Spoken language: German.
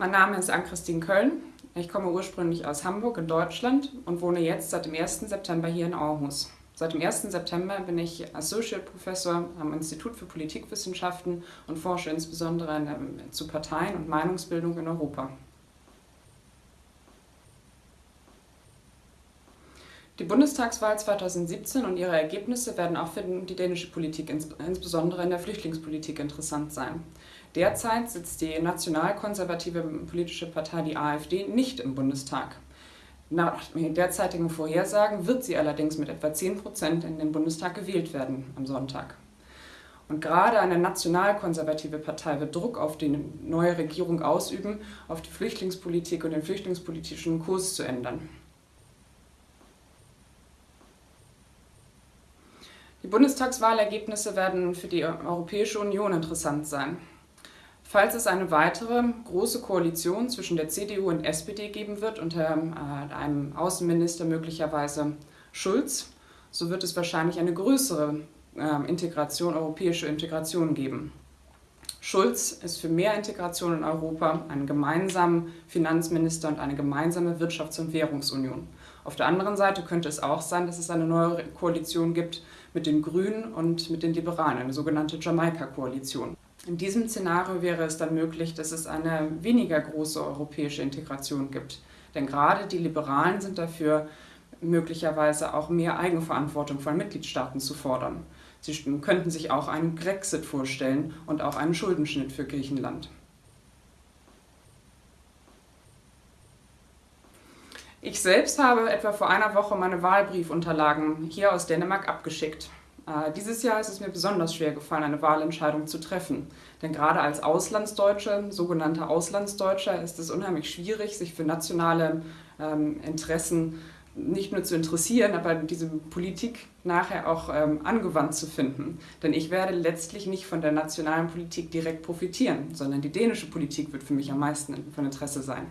Mein Name ist Ann-Christine Köln. Ich komme ursprünglich aus Hamburg in Deutschland und wohne jetzt seit dem 1. September hier in Aarhus. Seit dem 1. September bin ich Associate Professor am Institut für Politikwissenschaften und forsche insbesondere zu Parteien und Meinungsbildung in Europa. Die Bundestagswahl 2017 und ihre Ergebnisse werden auch für die dänische Politik, insbesondere in der Flüchtlingspolitik, interessant sein. Derzeit sitzt die nationalkonservative politische Partei, die AfD, nicht im Bundestag. Nach derzeitigen Vorhersagen wird sie allerdings mit etwa 10 Prozent in den Bundestag gewählt werden am Sonntag. Und gerade eine nationalkonservative Partei wird Druck auf die neue Regierung ausüben, auf die Flüchtlingspolitik und den flüchtlingspolitischen Kurs zu ändern. Die Bundestagswahlergebnisse werden für die Europäische Union interessant sein. Falls es eine weitere große Koalition zwischen der CDU und SPD geben wird, unter äh, einem Außenminister möglicherweise Schulz, so wird es wahrscheinlich eine größere äh, Integration, europäische Integration geben. Schulz ist für mehr Integration in Europa, einen gemeinsamen Finanzminister und eine gemeinsame Wirtschafts- und Währungsunion. Auf der anderen Seite könnte es auch sein, dass es eine neue Koalition gibt mit den Grünen und mit den Liberalen, eine sogenannte Jamaika-Koalition. In diesem Szenario wäre es dann möglich, dass es eine weniger große europäische Integration gibt. Denn gerade die Liberalen sind dafür, möglicherweise auch mehr Eigenverantwortung von Mitgliedstaaten zu fordern. Sie könnten sich auch einen Grexit vorstellen und auch einen Schuldenschnitt für Griechenland. Ich selbst habe etwa vor einer Woche meine Wahlbriefunterlagen hier aus Dänemark abgeschickt. Äh, dieses Jahr ist es mir besonders schwer gefallen, eine Wahlentscheidung zu treffen. Denn gerade als Auslandsdeutsche, sogenannter Auslandsdeutscher, ist es unheimlich schwierig, sich für nationale ähm, Interessen nicht nur zu interessieren, aber diese Politik nachher auch ähm, angewandt zu finden. Denn ich werde letztlich nicht von der nationalen Politik direkt profitieren, sondern die dänische Politik wird für mich am meisten von Interesse sein.